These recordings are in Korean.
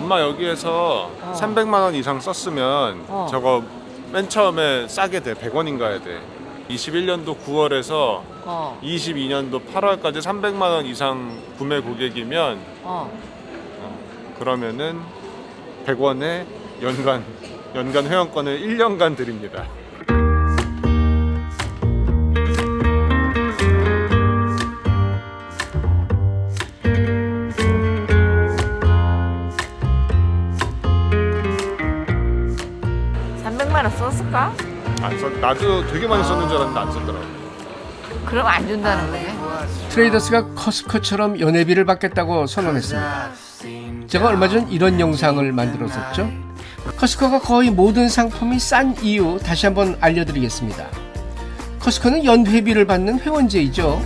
엄마 여기에서 어. 300만 원 이상 썼으면 어. 저거 맨 처음에 싸게 돼. 100원인가 해야 돼. 21년도 9월에서 어, 22년도 8월까지 300만 원 이상 구매 고객이면 어. 그러면은 100원에 연간 연간 회원권을 1년간 드립니다. 썼을까? 안 썼, 나도 되게 많이 썼는 줄 알았는데 안 썼더라고. 그럼 안 준다는 거네. 트레이더스가 커스코처럼 연회비를 받겠다고 선언했습니다. 제가 얼마 전 이런 영상을 만들었었죠. 커스코가 거의 모든 상품이 싼 이유 다시 한번 알려드리겠습니다. 커스코는 연회비를 받는 회원제이죠.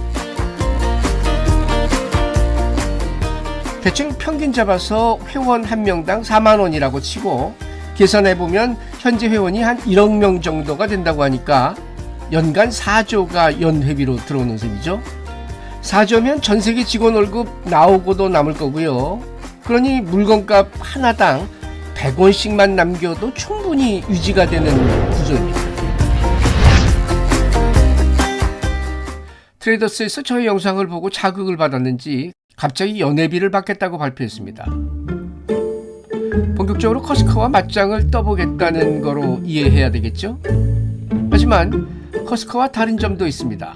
대충 평균 잡아서 회원 한 명당 4만 원이라고 치고 계산해 보면 현재 회원이 한 1억 명 정도가 된다고 하니까 연간 4조가 연회비로 들어오는 셈이죠. 4조면 전 세계 직원 월급 나오고도 남을 거고요. 그러니 물건값 하나당 100원씩만 남겨도 충분히 유지가 되는 구조입니다. 트레이더스에서 저희 영상을 보고 자극을 받았는지 갑자기 연회비를 받겠다고 발표했습니다. 본격적으로 커스코와 맞짱을 떠보겠다는 거로 이해해야 되겠죠? 하지만 커스코와 다른 점도 있습니다.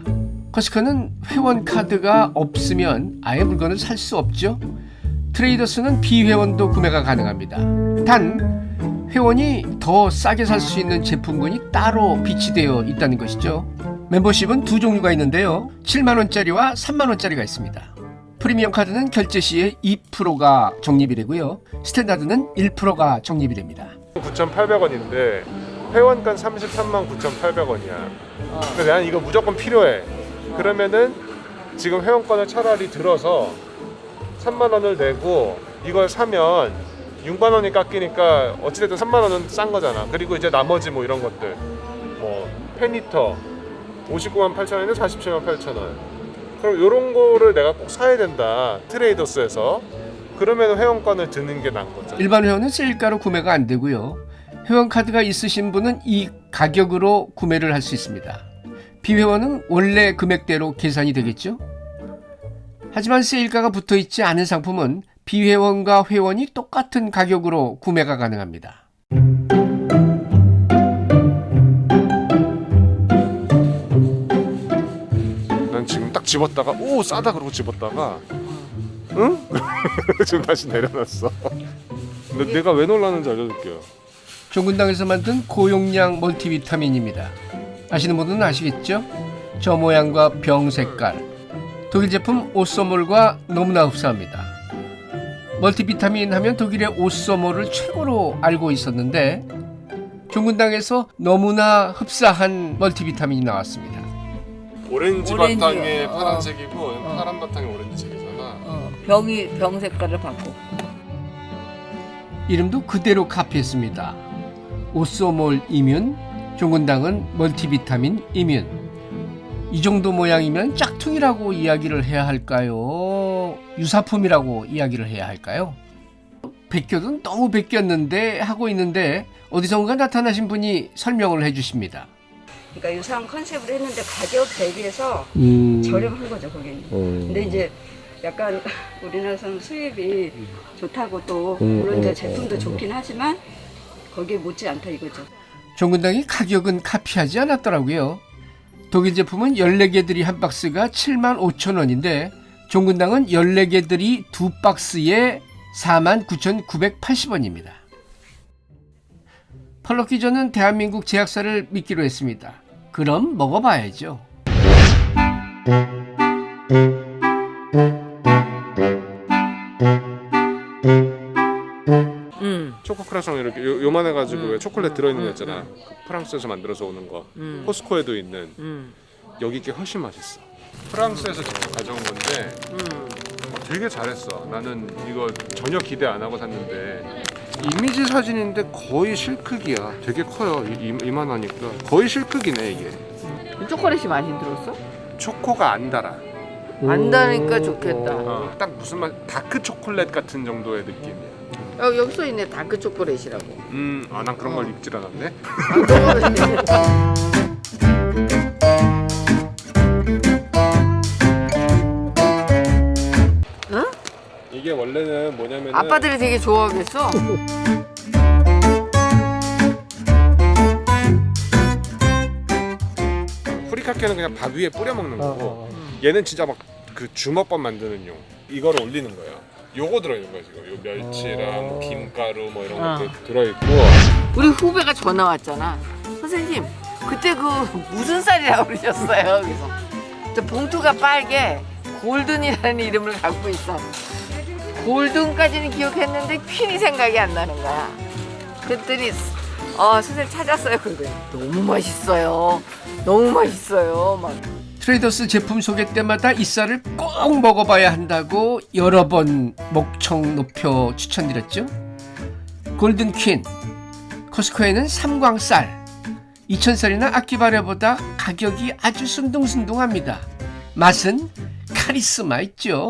커스코는 회원 카드가 없으면 아예 물건을 살 수 없죠. 트레이더스는 비회원도 구매가 가능합니다. 단 회원이 더 싸게 살 수 있는 제품군이 따로 비치되어 있다는 것이죠. 멤버십은 두 종류가 있는데요. 7만 원짜리와 3만 원짜리가 있습니다. 프리미엄 카드는 결제 시에 2%가 적립이 되고요. 스탠다드는 1%가 적립이 됩니다. 9,800원인데 회원권 33만 9,800원이야. 근데 난 이거 무조건 필요해. 그러면은 지금 회원권을 차라리 들어서 3만 원을 내고 이걸 사면 6만 원이 깎이니까 어찌됐든 3만 원은 싼 거잖아. 그리고 이제 나머지 뭐 이런 것들 뭐 페니터 59만 8천 원에 47만 8천 원. 그럼 이런 거를 내가 꼭 사야 된다. 트레이더스에서 그러면 회원권을 드는 게 나은 거죠. 일반 회원은 세일가로 구매가 안 되고요. 회원 카드가 있으신 분은 이 가격으로 구매를 할 수 있습니다. 비회원은 원래 금액대로 계산이 되겠죠. 하지만 세일가가 붙어 있지 않은 상품은 비회원과 회원이 똑같은 가격으로 구매가 가능합니다. 집었다가 오 싸다 그러고 집었다가 응? 지금 다시 내려놨어. 근데 내가 왜 놀라는지 알려줄게요. 종근당에서 만든 고용량 멀티비타민입니다. 아시는 분은 아시겠죠? 저 모양과 병 색깔. 독일 제품 오쏘몰과 너무나 흡사합니다. 멀티비타민 하면 독일의 오쏘몰을 최고로 알고 있었는데 종근당에서 너무나 흡사한 멀티비타민이 나왔습니다. 오렌지 오렌지, 바탕에 어. 파란색이고 파란 바탕에 오렌지색이잖아. 어, 병이 병 색깔을 바꿔. 이름도 그대로 카피했습니다. 오쏘몰 이뮨, 종근당은 멀티비타민 이뮨. 이 정도 모양이면 짝퉁이라고 이야기를 해야 할까요? 유사품이라고 이야기를 해야 할까요? 베껴도 너무 베꼈는데 하고 있는데 어디선가 나타나신 분이 설명을 해주십니다. 그러니까 유사한 컨셉으로 했는데 가격 대비해서 음, 저렴한 거죠 거기는. 근데 이제 약간 우리나라에서는 수입이 좋다고 또 물론 이제 제품도 좋긴 하지만 거기에 못지 않다 이거죠. 종근당이 가격은 카피하지 않았더라고요. 독일 제품은 14개들이 한 박스가 7만 5천 원인데 종근당은 14개들이 두 박스에 4만 9,980원입니다. 펄럭키 저는 대한민국 제약사를 믿기로 했습니다. 그럼 먹어봐야죠. 음, 초코 크라상 이렇게 요, 요만해가지고 음. 왜 초콜릿 들어있는 거 음, 있잖아. 그 프랑스에서 만들어서 오는 거. 음, 포스코에도 있는 음, 여기 게 훨씬 맛있어. 프랑스에서 직접 가져온 건데 음. 어, 되게 잘했어. 나는 이거 전혀 기대 안 하고 샀는데 이미지 사진인데 거의 실크기야. 되게 커요. 이, 이, 이만하니까 거의 실크기네 이게. 초콜릿이 많이 들었어? 초코가 안 달아. 안 다니까 좋겠다. 어, 딱 무슨 맛 다크 초콜릿 같은 정도의 느낌이야. 여기, 여기 써 있네 다크 초콜릿이라고. 음, 아, 난 그런 걸 읽질 않았네. 이게 원래는 뭐냐면은 아빠들이 되게 좋아하겠어. 후리카케는 그냥 밥 위에 뿌려 먹는 어, 거고 어. 얘는 진짜 막 그 주먹밥 만드는 용 이거를 올리는 거야 요거 들어있는 거야 지금 요 멸치랑 어. 김가루 뭐 이런 어. 것들 들어있고 우리 후배가 전화 왔잖아. 선생님, 그때 그 무슨 쌀이라고 그러셨어요? 그래서 저 봉투가 빨개 골든이라는 이름을 갖고 있어. 골든까지는 기억했는데 퀸이 생각이 안 나는 거야. 그랬더니 어 선생님 찾았어요. 그러더니 너무 맛있어요. 너무 맛있어요. 막 트레이더스 제품 소개 때마다 이 쌀을 꼭 먹어봐야 한다고 여러 번 목청 높여 추천드렸죠. 골든 퀸 코스코에는 삼광쌀 2000쌀이나 아키바레보다 가격이 아주 순둥순둥합니다. 맛은 카리스마 있죠.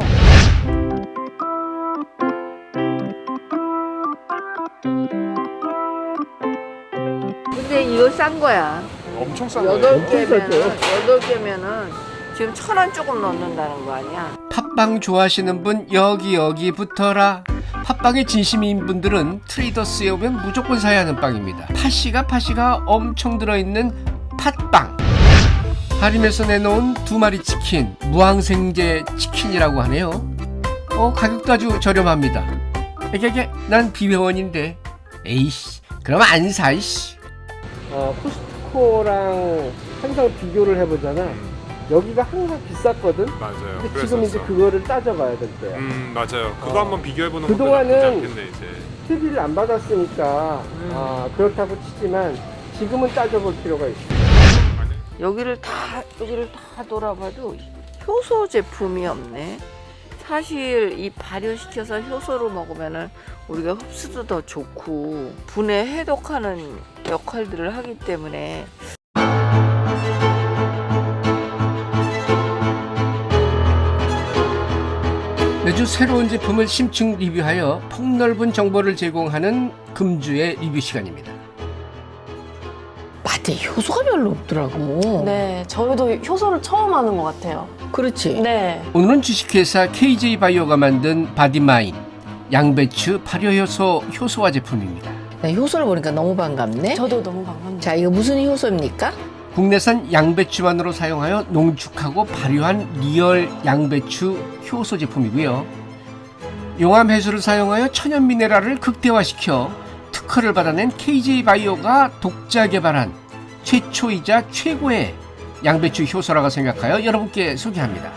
이거 싼 거야. 엄청 싼 여덟 거예요 개면은 여덟 개면은 지금 천 원 조금 넣는다는 거 아니야? 팥빵 좋아하시는 분 여기 여기 붙어라. 팥빵에 진심인 분들은 트레이더스에 오면 무조건 사야 하는 빵입니다. 팥씨가 팥씨가 엄청 들어있는 팥빵. 할인에서 내놓은 두 마리 치킨, 무항생제 치킨이라고 하네요. 어 가격도 아주 저렴합니다. 이게 난 비회원인데, 에이씨, 그럼 안 사, 이씨. 어 코스트코랑 항상 비교를 해보잖아. 여기가 항상 비쌌거든. 맞아요 근데 지금 이제. 그거를 따져봐야 될 거야. 음 맞아요 그거 어. 한번 비교해보는 것도 나쁘지 않겠네 이제 TV를 안 받았으니까 음. 아, 그렇다고 치지만 지금은 따져볼 필요가 있어. 여기를 다 여기를 다 돌아봐도 효소 제품이 없네. 사실 이 발효시켜서 효소로 먹으면은 우리가 흡수도 더 좋고 분해 해독하는 역할들을 하기 때문에 매주 새로운 제품을 심층 리뷰하여 폭넓은 정보를 제공하는 금주의 리뷰 시간입니다. 맛에 효소가 별로 없더라고. 네, 저희도 효소를 처음 하는 것 같아요. 그렇지. 네. 오늘은 주식회사 KJ 바이오가 만든 바디마인 양배추 발효효소 효소화 제품입니다. 나 효소를 보니까 너무 반갑네. 저도 너무 반갑습니다. 자, 이거 무슨 효소입니까? 국내산 양배추만으로 사용하여 농축하고 발효한 리얼 양배추 효소 제품이고요. 용암 해수를 사용하여 천연 미네랄을 극대화시켜 특허를 받아낸 KJ 바이오가 독자 개발한 최초이자 최고의 양배추 효소라고 생각하여 여러분께 소개합니다.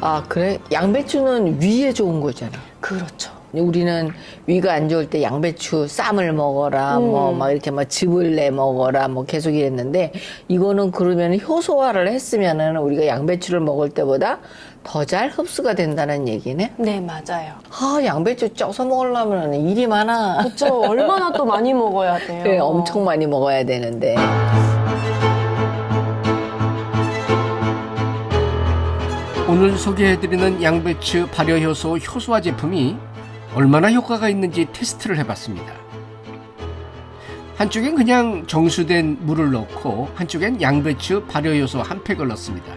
아, 그래? 양배추는 위에 좋은 거잖아. 그렇죠. 우리는 위가 안 좋을 때 양배추 쌈을 먹어라, 음. 뭐, 막 이렇게 막 즙을 내 먹어라, 뭐 계속 이랬는데, 이거는 그러면 효소화를 했으면은 우리가 양배추를 먹을 때보다 더 잘 흡수가 된다는 얘기네? 네, 맞아요. 아, 양배추 쪄서 먹으려면 일이 많아. 그렇죠. 얼마나 또 많이 먹어야 돼요. 그래, 엄청 많이 먹어야 되는데. 오늘 소개해드리는 양배추 발효효소 효소화 제품이 얼마나 효과가 있는지 테스트를 해봤습니다. 한쪽엔 그냥 정수된 물을 넣고 한쪽엔 양배추 발효효소 한 팩을 넣습니다.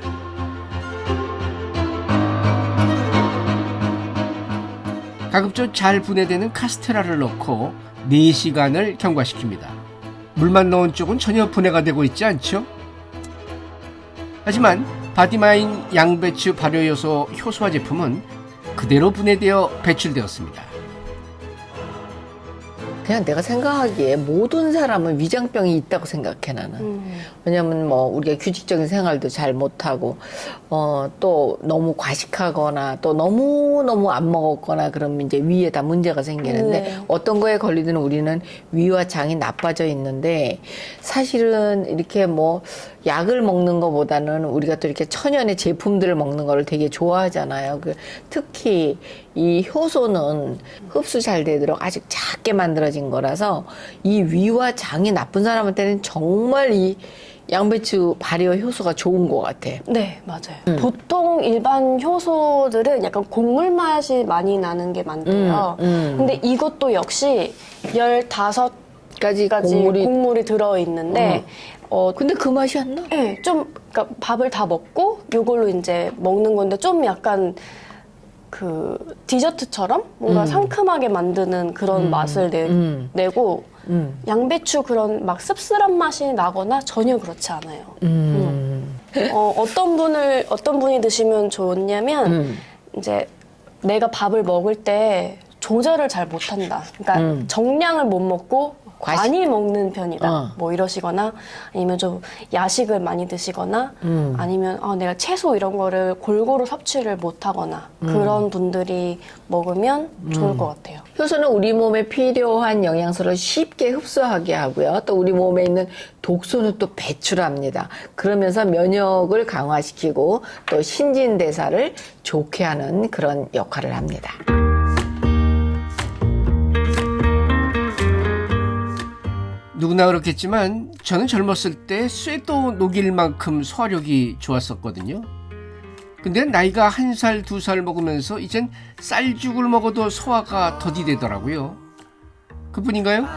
가급적 잘 분해되는 카스테라를 넣고 4시간을 경과시킵니다. 물만 넣은 쪽은 전혀 분해가 되고 있지 않죠? 하지만 바디마인 양배추 발효효소 효소화 제품은 그대로 분해되어 배출되었습니다. 그냥 내가 생각하기에 모든 사람은 위장병이 있다고 생각해, 나는. 음, 왜냐면 뭐 우리가 규칙적인 생활도 잘 못하고 어 또 너무 과식하거나 또 너무 너무 안 먹었거나 그러면 이제 위에 다 문제가 생기는데 네. 어떤 거에 걸리든 우리는 위와 장이 나빠져 있는데 사실은 이렇게 뭐 약을 먹는 것보다는 우리가 또 이렇게 천연의 제품들을 먹는 거를 되게 좋아하잖아요. 그 특히 이 효소는 흡수 잘 되도록 아주 작게 만들어진 거라서 이 위와 장이 나쁜 사람한테는 정말 이 양배추 발효 효소가 좋은 것 같아. 네, 맞아요. 보통 일반 효소들은 약간 곡물 맛이 많이 나는 게 많대요. 음, 음. 근데 이것도 역시 15가지 까지 곡물이, 곡물이 들어 있는데 어, 근데 그 맛이 안 나? 네, 좀 그러니까 밥을 다 먹고 요걸로 이제 먹는 건데 좀 약간 그 디저트처럼 뭔가 상큼하게 만드는 그런 맛을 내, 음. 내고 음. 양배추 그런 막 씁쓸한 맛이 나거나 전혀 그렇지 않아요. 음. 어, 어떤 분을 어떤 분이 드시면 좋냐면 음. 이제 내가 밥을 먹을 때 조절을 잘 못한다. 그러니까 음. 정량을 못 먹고 과식. 많이 먹는 편이다. 어. 뭐 이러시거나 아니면 좀 야식을 많이 드시거나 음. 아니면 아, 내가 채소 이런 거를 골고루 섭취를 못하거나 음. 그런 분들이 먹으면 좋을 것 같아요. 효소는 우리 몸에 필요한 영양소를 쉽게 흡수하게 하고요. 또 우리 몸에 있는 독소는 또 배출합니다. 그러면서 면역을 강화시키고 또 신진대사를 좋게 하는 그런 역할을 합니다. 누구나 그렇겠지만 저는 젊었을 때 쇠도 녹일 만큼 소화력이 좋았었거든요. 근데 나이가 한 살, 두 살 먹으면서 이젠 쌀죽을 먹어도 소화가 더디되더라고요. 그뿐인가요?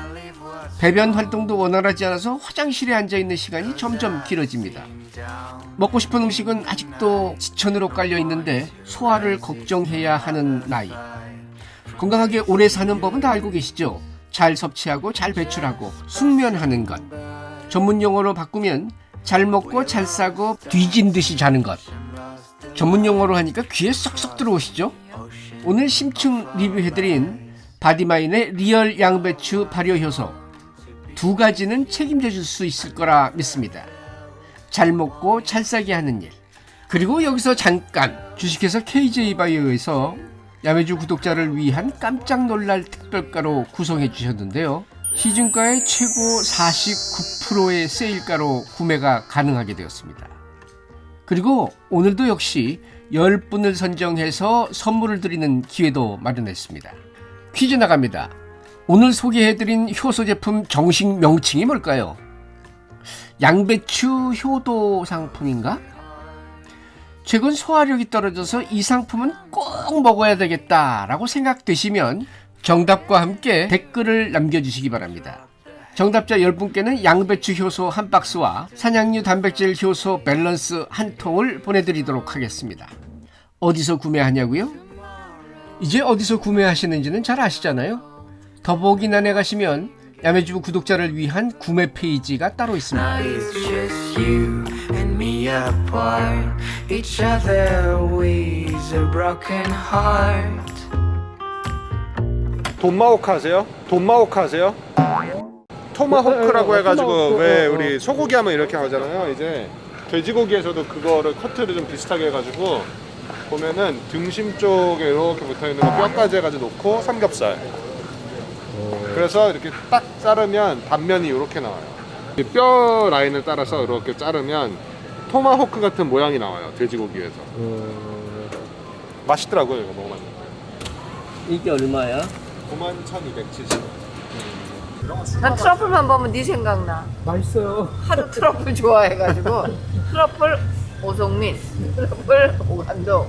배변 활동도 원활하지 않아서 화장실에 앉아 있는 시간이 점점 길어집니다. 먹고 싶은 음식은 아직도 지천으로 깔려 있는데 소화를 걱정해야 하는 나이. 건강하게 오래 사는 법은 다 알고 계시죠? 잘 섭취하고 잘 배출하고 숙면하는 것. 전문 용어로 바꾸면 잘 먹고 잘 싸고 뒤진 듯이 자는 것. 전문 용어로 하니까 귀에 쏙쏙 들어오시죠? 오늘 심층 리뷰해드린 바디마인의 리얼 양배추 발효 효소 두 가지는 책임져 줄 수 있을 거라 믿습니다. 잘 먹고 잘 싸게 하는 일. 그리고 여기서 잠깐 주식회사 KJ바이오에서 야매주 구독자를 위한 깜짝 놀랄 특별가로 구성해 주셨는데요. 시중가의 최고 49%의 세일가로 구매가 가능하게 되었습니다. 그리고 오늘도 역시 10분을 선정해서 선물을 드리는 기회도 마련했습니다. 퀴즈 나갑니다. 오늘 소개해드린 효소 제품 정식 명칭이 뭘까요? 양배추 효도 상품인가? 최근 소화력이 떨어져서 이 상품은 꼭 먹어야 되겠다라고 생각되시면 정답과 함께 댓글을 남겨주시기 바랍니다. 정답자 10분께는 양배추 효소 한 박스와 산양류 단백질 효소 밸런스 한 통을 보내드리도록 하겠습니다. 어디서 구매하냐고요? 이제 어디서 구매하시는지는 잘 아시잖아요. 더보기란에 가시면 야매주부 구독자를 위한 구매 페이지가 따로 있습니다. Apart. Each other weighs a broken heart. 돈마호크 하세요? 돈마호크 하세요? 토마호크라고 해가지고 왜 우리 소고기 하면 이렇게 하잖아요. 이제 돼지고기에서도 그거를 커트를 좀 비슷하게 해가지고 보면은 등심 쪽에 이렇게 붙어 있는 거 뼈까지 해가지고 놓고 삼겹살. 그래서 이렇게 딱 자르면 단면이 이렇게 나와요. 이뼈 라인을 따라서 이렇게 자르면 토마호크 같은 모양이 나와요. 돼지고기에서. 맛있더라고요. 이거 먹어봤는데. 이게 얼마야? 91,270. 난 트러플만 보면 네 생각나. 맛있어요. 하도 트러플 좋아해가지고 트러플 오송민, 트러플 오간도,